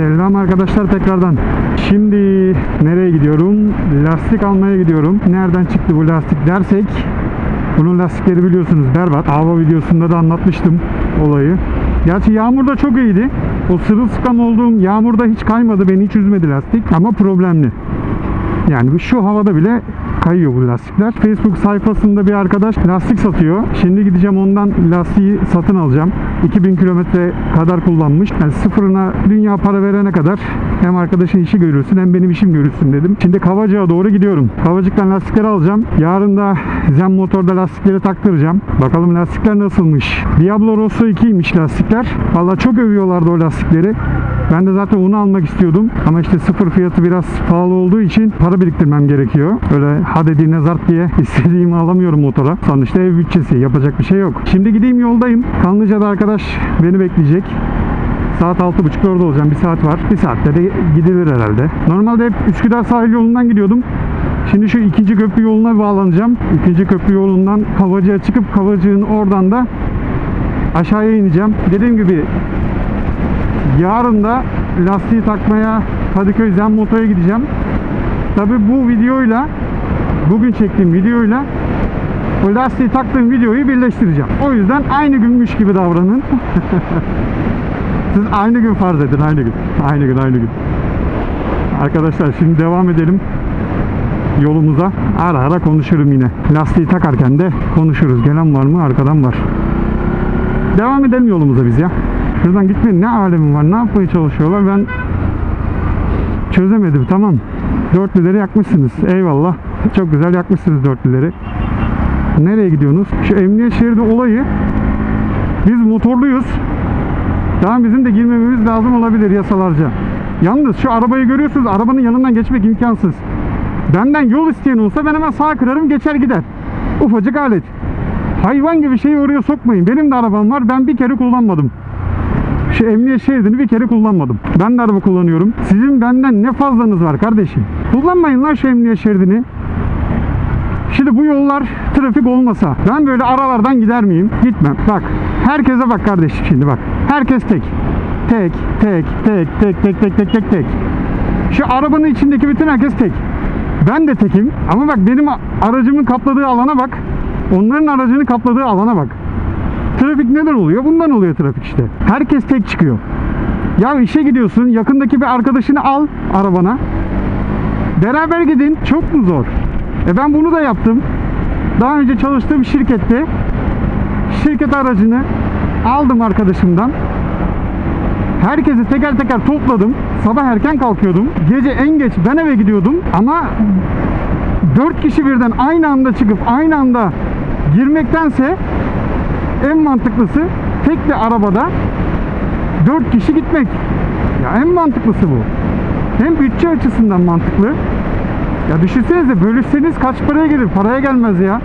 Selam arkadaşlar tekrardan. Şimdi nereye gidiyorum? Lastik almaya gidiyorum. Nereden çıktı bu lastik dersek bunun lastikleri biliyorsunuz berbat. Hava videosunda da anlatmıştım olayı. Gerçi yağmur da çok iyiydi. O sırılsıklam olduğum yağmurda hiç kaymadı. Beni hiç üzmedi lastik. Ama problemli. Yani şu havada bile kayıyor bu lastikler. Facebook sayfasında bir arkadaş lastik satıyor. Şimdi gideceğim ondan lastiği satın alacağım. 2000 kilometre kadar kullanmış. Yani sıfırına dünya para verene kadar hem arkadaşın işi görürsün hem benim işim görürsün dedim. Şimdi Kavacık'a doğru gidiyorum. Kavacık'tan lastikleri alacağım. Yarın da Zen Motor'da lastikleri taktıracağım. Bakalım lastikler nasılmış. Diablo Rosso 2'ymiş lastikler. Valla çok övüyorlardı o lastikleri. Ben de zaten onu almak istiyordum. Ama işte sıfır fiyatı biraz pahalı olduğu için para biriktirmem gerekiyor. Öyle ha dediğine zart diye istediğimi alamıyorum motora. Sonuçta ev bütçesi. Yapacak bir şey yok. Şimdi gideyim yoldayım. Kanlıca'da arkadaş beni bekleyecek. Saat 6.30'da orada olacağım. Bir saat var. Bir saatte de gidilir herhalde. Normalde hep Üsküdar sahil yolundan gidiyordum. Şimdi şu ikinci köprü yoluna bağlanacağım. İkinci köprü yolundan Kavacık'a çıkıp Kavacık'ın oradan da aşağıya ineceğim. Dediğim gibi Yarın da lastiği takmaya Kadıköy Zen Moto'ya gideceğim. Tabi bu videoyla bugün çektiğim videoyla o lastiği taktığım videoyu birleştireceğim. O yüzden aynı günmüş gibi davranın. Siz aynı gün farz edin aynı gün. Aynı gün aynı gün. Arkadaşlar şimdi devam edelim yolumuza. Ara ara konuşurum yine. Lastiği takarken de konuşuruz. Gelen var mı? Arkadan var. Devam edelim yolumuza biz ya. Şuradan gitmeyin ne alemi var ne yapmaya çalışıyorlar ben çözemedim tamam. Dörtlüleri yakmışsınız eyvallah. Çok güzel yakmışsınız dörtlüleri. Nereye gidiyorsunuz? Şu emniyet şeridi olayı biz motorluyuz. Tamam bizim de girmememiz lazım olabilir yasalarca. Yalnız şu arabayı görüyorsunuz arabanın yanından geçmek imkansız. Benden yol isteyen olsa ben hemen sağa kırarım geçer gider. Ufacık alet. Hayvan gibi şeyi oraya sokmayın. Benim de arabam var. Ben bir kere kullanmadım. Şu emniyet şeridini bir kere kullanmadım. Ben de araba kullanıyorum. Sizin benden ne fazlanız var kardeşim? Kullanmayın lan şu emniyet şeridini. Şimdi bu yollar trafik olmasa ben böyle aralardan gider miyim? Gitmem. Bak herkese bak kardeşim şimdi bak. Herkes tek. Tek, tek, tek, tek, tek, tek, tek, tek, tek. Şu arabanın içindeki bütün herkes tek. Ben de tekim ama bak benim aracımın kapladığı alana bak. Onların aracını kapladığı alana bak. Trafik neden oluyor? Bundan oluyor trafik işte. Herkes tek çıkıyor. Ya işe gidiyorsun, yakındaki bir arkadaşını al arabana. Beraber gidin. Çok mu zor? E ben bunu da yaptım. Daha önce çalıştığım şirkette şirket aracını aldım arkadaşımdan. Herkesi teker teker topladım. Sabah erken kalkıyordum. Gece en geç ben eve gidiyordum. Ama dört kişi birden aynı anda çıkıp aynı anda girmektense en mantıklısı tek bir arabada 4 kişi gitmek. Ya en mantıklısı bu. Hem bütçe açısından mantıklı. Ya düşünsenize bölüşseniz kaç paraya gelir? Paraya gelmez ya.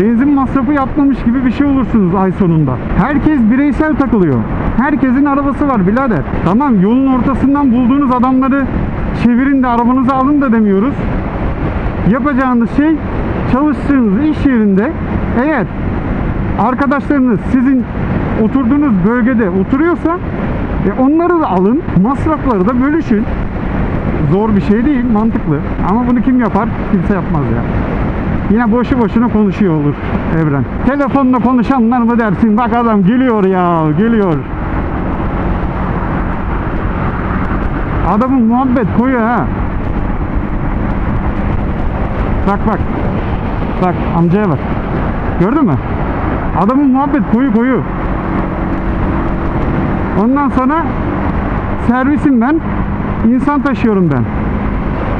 Benzin masrafı yapmamış gibi bir şey olursunuz ay sonunda. Herkes bireysel takılıyor. Herkesin arabası var birader. Tamam yolun ortasından bulduğunuz adamları çevirin de arabanızı alın da demiyoruz. Yapacağınız şey çalıştığınız iş yerinde eğer arkadaşlarınız sizin oturduğunuz bölgede oturuyorsa e onları da alın, masrafları da bölüşün. Zor bir şey değil, mantıklı. Ama bunu kim yapar? Kimse yapmaz ya. Yine boşu boşuna konuşuyor olur Evren. Telefonla konuşanlar mı dersin? Bak adam geliyor ya, geliyor. Adamın muhabbet koyu ha. Bak bak. Bak amcaya bak. Gördün mü? Adamın muhabbet koyu koyu. Ondan sonra servisim ben. İnsan taşıyorum ben.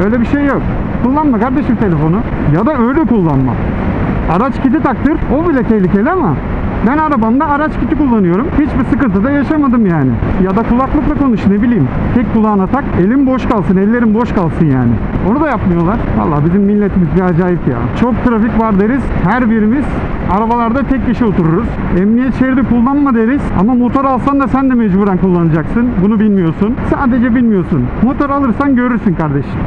Öyle bir şey yok. Kullanma kardeşim telefonu. Ya da öyle kullanma. Araç kiti taktır. O bile tehlikeli ama ben arabamda araç kiti kullanıyorum. Hiçbir sıkıntı da yaşamadım yani. Ya da kulaklıkla konuş ne bileyim. Tek kulağına tak. Elim boş kalsın, ellerim boş kalsın yani. Onu da yapmıyorlar. Vallahi bizim milletimiz bir acayip ya. Çok trafik var deriz. Her birimiz arabalarda tek kişi otururuz. Emniyet şeridi kullanma deriz. Ama motor alsan da sen de mecburen kullanacaksın. Bunu bilmiyorsun. Sadece bilmiyorsun. Motor alırsan görürsün kardeşim.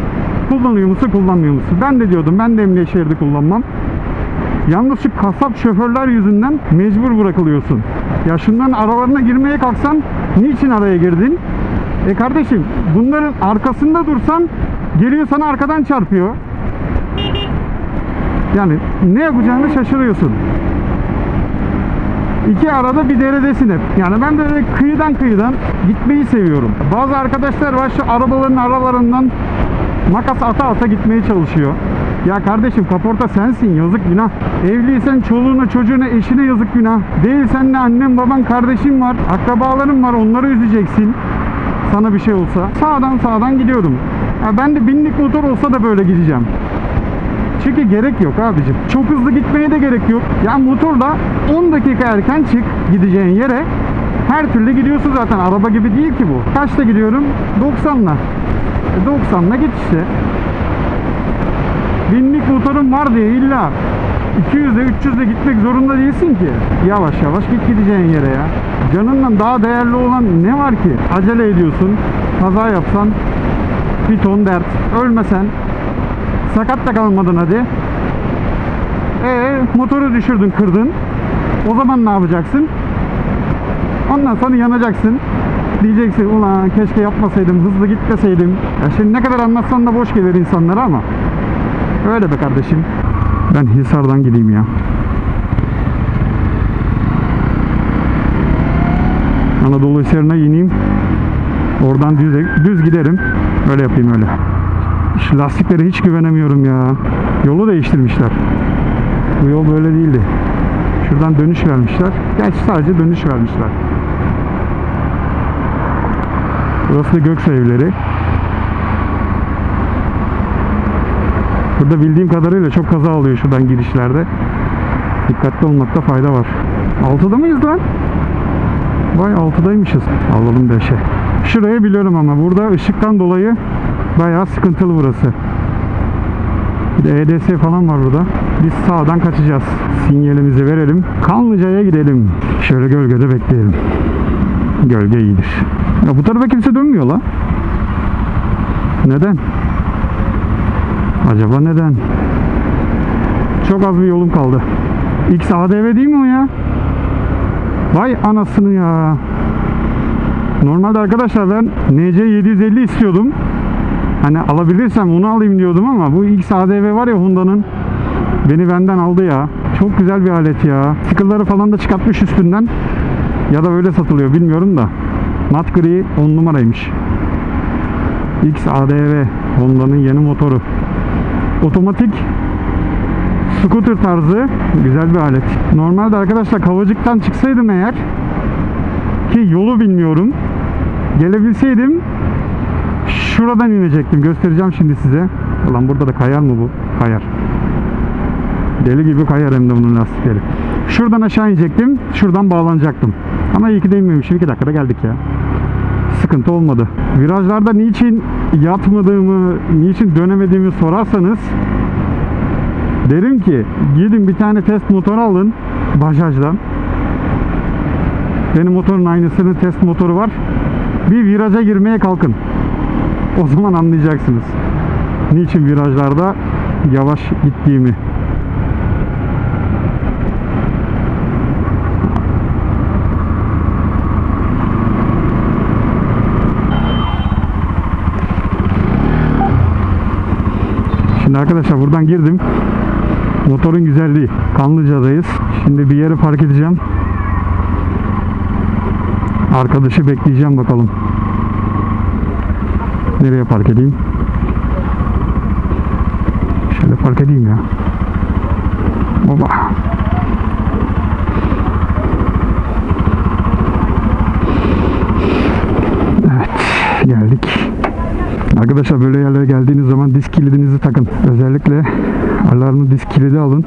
Kullanıyor musun, kullanmıyor musun? Ben de diyordum. Ben de emniyet şeridi kullanmam. Yalnız şu kasap şoförler yüzünden mecbur bırakılıyorsun. Ya şundan aralarına girmeye kalksan niçin araya girdin? E kardeşim bunların arkasında dursan geliyor sana arkadan çarpıyor. Yani ne yapacağını şaşırıyorsun. İki arada bir deredesin hep. Yani ben böyle kıyıdan kıyıdan gitmeyi seviyorum. Bazı arkadaşlar var şu arabaların aralarından makas ata ata gitmeye çalışıyor. Ya kardeşim kaporta sensin yazık günah. Evliysen çoluğuna çocuğuna eşine yazık günah. Değilsen de annen baban kardeşin var. Akrabaların var onları üzeceksin. Sana bir şey olsa. Sağdan sağdan gidiyorum. Ya ben de binlik motor olsa da böyle gideceğim. Çünkü gerek yok abicim. Çok hızlı gitmeye de gerek yok. Ya motorla 10 dakika erken çık gideceğin yere her türlü gidiyorsun zaten. Araba gibi değil ki bu. Kaçta gidiyorum? 90'la. E 90'la git işte. Binlik motorun var diye illa 200'de 300'de gitmek zorunda değilsin ki. Yavaş yavaş git gideceğin yere ya. Canından daha değerli olan ne var ki? Acele ediyorsun. Kaza yapsan bir ton dert. Ölmesen Sakat da kalmadın hadi. Ee, motoru düşürdün, kırdın. O zaman ne yapacaksın? Ondan sonra yanacaksın. Diyeceksin ulan keşke yapmasaydım, hızlı gitmeseydim. Ya şimdi ne kadar anlatsan da boş gelir insanlara ama. Öyle be kardeşim. Ben Hisar'dan gideyim ya. Anadolu Hisarı'na ineyim. Oradan düz, düz giderim. Öyle yapayım öyle. Şu lastiklere hiç güvenemiyorum ya. Yolu değiştirmişler. Bu yol böyle değildi. Şuradan dönüş vermişler. Gerçi sadece dönüş vermişler. Burası da Göksu evleri. Burada bildiğim kadarıyla çok kaza oluyor şuradan girişlerde. Dikkatli olmakta fayda var. 6'da mıyız lan? Vay 6'daymışız. Alalım 5'e. Şurayı biliyorum ama burada ışıktan dolayı bayağı sıkıntılı burası. Bir de EDS falan var burada. Biz sağdan kaçacağız. Sinyalimizi verelim. Kanlıca'ya gidelim. Şöyle gölgede bekleyelim. Gölge iyidir. Ya bu tarafa kimse dönmüyor la. Neden? Acaba neden? Çok az bir yolum kaldı. X ADV değil mi o ya? Vay anasını ya. Normalde arkadaşlar ben NC 750 istiyordum. Hani alabilirsem onu alayım diyordum ama bu X ADV var ya Honda'nın beni benden aldı ya. Çok güzel bir alet ya. Stickerları falan da çıkartmış üstünden. Ya da böyle satılıyor bilmiyorum da. Mat gri 10 numaraymış. X ADV Honda'nın yeni motoru. Otomatik scooter tarzı güzel bir alet. Normalde arkadaşlar Kavacık'tan çıksaydım eğer ki yolu bilmiyorum. Gelebilseydim şuradan inecektim. Göstereceğim şimdi size. Ulan burada da kayar mı bu? Kayar. Deli gibi kayar hem de bunun lastikleri. Şuradan aşağı inecektim. Şuradan bağlanacaktım. Ama iyi ki de inmemişim. 2 dakikada geldik ya. Sıkıntı olmadı. Virajlarda niçin yatmadığımı, niçin dönemediğimi sorarsanız derim ki gidin bir tane test motoru alın Bajaj'dan. Benim motorun aynısının test motoru var. Bir viraja girmeye kalkın. O zaman anlayacaksınız. Niçin virajlarda yavaş gittiğimi. Şimdi arkadaşlar buradan girdim. Motorun güzelliği. Kanlıca'dayız. Şimdi bir yere park edeceğim. Arkadaşı bekleyeceğim bakalım. Nereye park edeyim? Şöyle park edeyim ya. Baba. Evet, geldik. Arkadaşlar böyle yerlere geldiğiniz zaman disk kilidinizi takın. Özellikle alarmlı disk kilidi alın.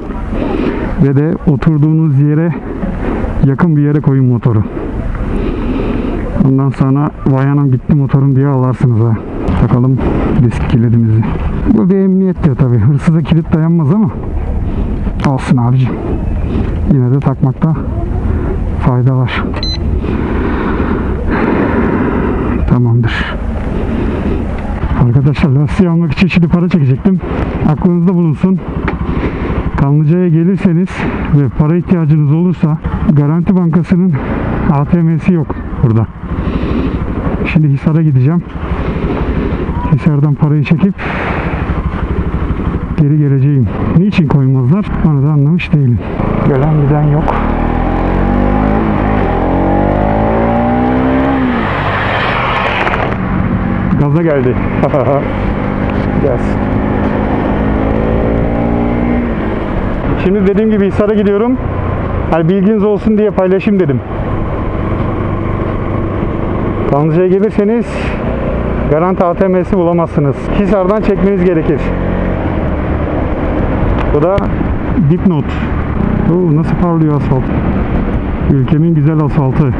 Ve de oturduğunuz yere yakın bir yere koyun motoru. Ondan sonra vay anam gitti motorum diye alarsınız ha. Takalım disk kilidimizi. Bu bir emniyettir tabi. Hırsıza kilit dayanmaz ama olsun abicim. Yine de takmakta fayda var. Arkadaşlar lastiği almak için şimdi para çekecektim. Aklınızda bulunsun. Kanlıca'ya gelirseniz ve para ihtiyacınız olursa Garanti Bankası'nın ATM'si yok burada. Şimdi Hisar'a gideceğim. Hisar'dan parayı çekip geri geleceğim. Niçin koymazlar? Onu da anlamış değilim. Gelen giden yok. Gaza geldi. Gelsin. Şimdi dediğim gibi Hisar'a gidiyorum. Hani bilginiz olsun diye paylaşayım dedim. Kanlıca'ya gelirseniz Garanti ATM'si bulamazsınız. Hisar'dan çekmeniz gerekir. Bu da dipnot. Oo, nasıl parlıyor asfalt. Ülkemin güzel asfaltı.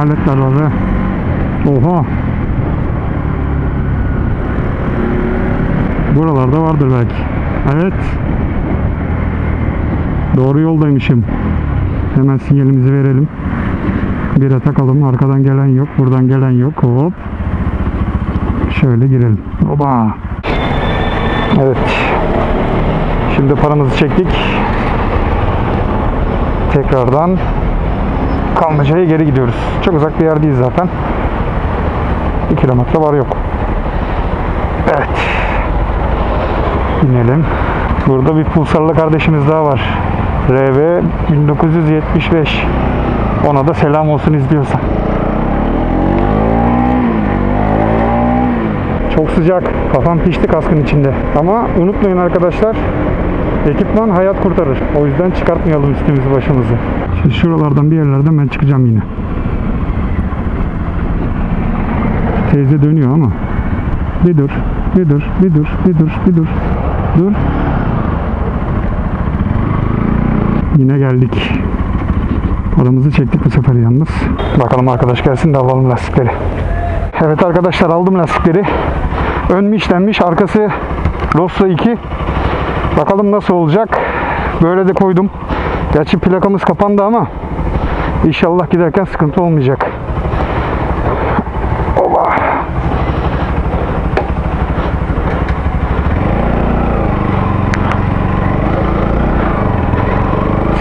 Var be. Oha. Buralarda vardır belki. Evet. Doğru yoldaymışım. Hemen sinyalimizi verelim. Bire takalım. Arkadan gelen yok. Buradan gelen yok. Hop. Şöyle girelim. Oba. Evet. Şimdi paramızı çektik. Tekrardan Kanlıca'ya geri gidiyoruz. Çok uzak bir yer değil zaten. 1 kilometre var yok. Evet. İnelim. Burada bir pulsarlı kardeşimiz daha var. RV 1975. Ona da selam olsun izliyorsa. Çok sıcak. Kafam pişti kaskın içinde. Ama unutmayın arkadaşlar. Ekipman hayat kurtarır. O yüzden çıkartmayalım üstümüzü başımızı. Şuralardan bir yerlerden ben çıkacağım yine. Teyze dönüyor ama. Bir dur, bir dur, bir dur, bir dur, bir dur. Dur. Yine geldik. Paramızı çektik bu sefer yalnız. Bakalım arkadaş gelsin de alalım lastikleri. Evet arkadaşlar aldım lastikleri. Ön mişlenmiş, arkası Rossa 2. Bakalım nasıl olacak. Böyle de koydum. Gerçi plakamız kapandı ama inşallah giderken sıkıntı olmayacak. Oba.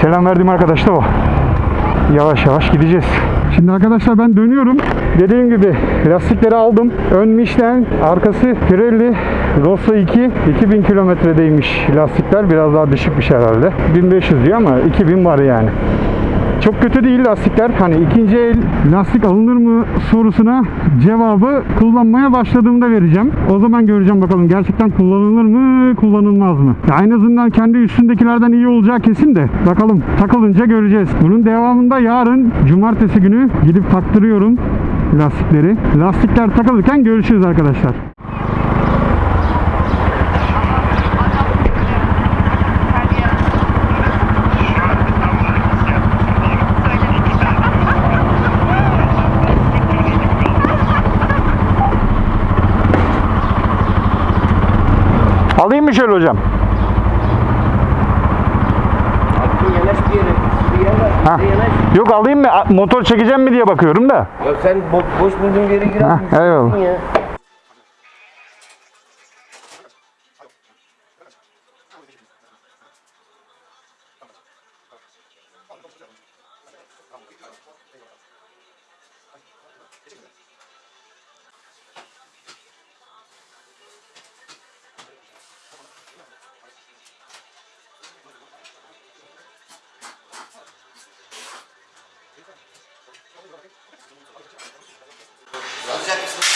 Selam verdiğim arkadaş da o. Yavaş yavaş gideceğiz. Şimdi arkadaşlar ben dönüyorum. Dediğim gibi lastikleri aldım. Ön Michelin, arkası Pirelli Rossa 2 2000 kilometredeymiş lastikler. Biraz daha düşükmüş herhalde. 1500 diyor ama 2000 var yani. Çok kötü değil lastikler. Hani ikinci el lastik alınır mı sorusuna cevabı kullanmaya başladığımda vereceğim. O zaman göreceğim bakalım gerçekten kullanılır mı, kullanılmaz mı? Ya en azından kendi üstündekilerden iyi olacağı kesin de bakalım takılınca göreceğiz. Bunun devamında yarın cumartesi günü gidip taktırıyorum lastikleri. Lastikler takılırken görüşürüz arkadaşlar. Alayım mı şöyle hocam? Ha. Yok alayım mı? Motor çekeceğim mi diye bakıyorum da. Ya sen bo- boş bulduğun yere gir Ha, abi. eyvallah. Ya.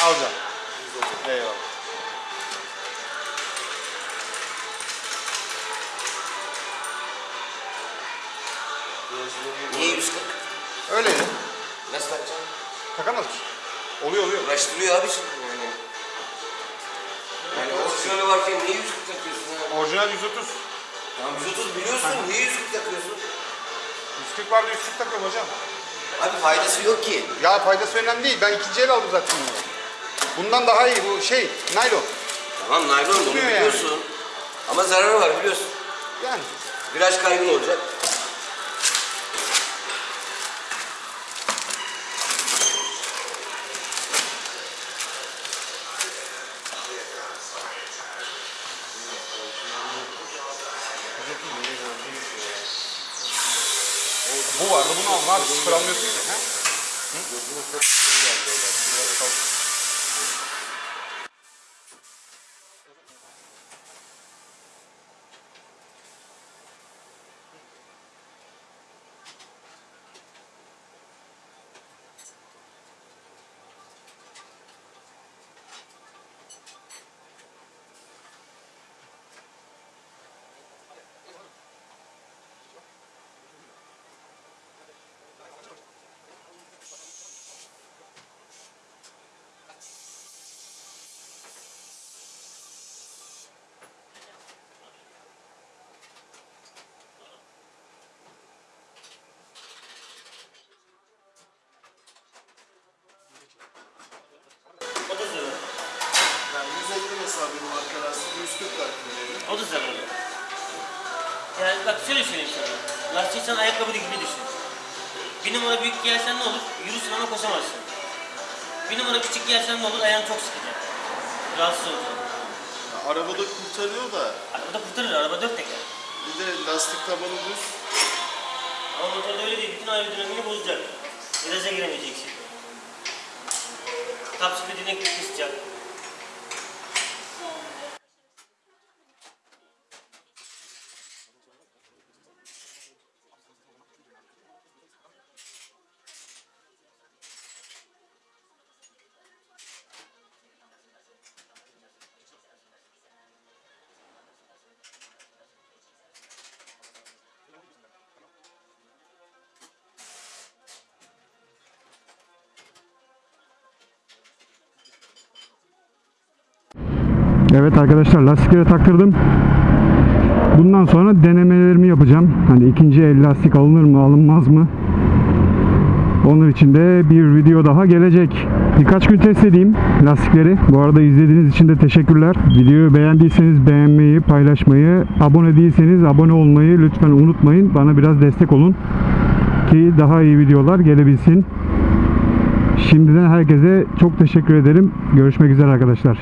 Alacağım. Eyvallah. Niye 140? Öyle. Nasıl takacaksın? Takamaz mısın? Oluyor oluyor. Uğraştırıyor abi şimdi yani. Yani orijinali varken niye 140 takıyorsun ya? Orijinal 130. Tamam 130 biliyorsun niye 140 takıyorsun? 140 vardı 140 takıyorum hocam. Abi faydası yok ki. Ya faydası önemli değil. Ben ikinci el aldım zaten. Bundan daha iyi bu şey naylon. Tamam naylon bunu Tutmuyor yani. biliyorsun. Ama zararı var biliyorsun. Yani Viraj kaybın olacak. bu vardı bunu alma abi sıfır almıyorsun ki. He? O da zararlı. Yani 150 mesela benim arka lastik 140 lastiğim. O da zararlı. Yani bak şöyle söyleyeyim sana. Lastik sen ayakkabı gibi düşün. Bir numara büyük giyersen ne olur? Yürürsün ama koşamazsın. Bir numara küçük giyersen ne olur? Ayağın çok sıkacak. Rahatsız olacaksın. Ya arabada kurtarıyor da Arabada kurtarır, araba dört teker. bir de lastik tabanı düz. Ama motorda öyle değil, bütün aerodinamiğini bozacak. Viraja giremeyeceksin. Top speedini kısacak. Evet arkadaşlar lastikleri taktırdım. Bundan sonra denemelerimi yapacağım. Hani ikinci el lastik alınır mı alınmaz mı? Onun için de bir video daha gelecek. Birkaç gün test edeyim lastikleri. Bu arada izlediğiniz için de teşekkürler. Videoyu beğendiyseniz beğenmeyi, paylaşmayı, abone değilseniz abone olmayı lütfen unutmayın. Bana biraz destek olun ki daha iyi videolar gelebilsin. Şimdiden herkese çok teşekkür ederim. Görüşmek üzere arkadaşlar.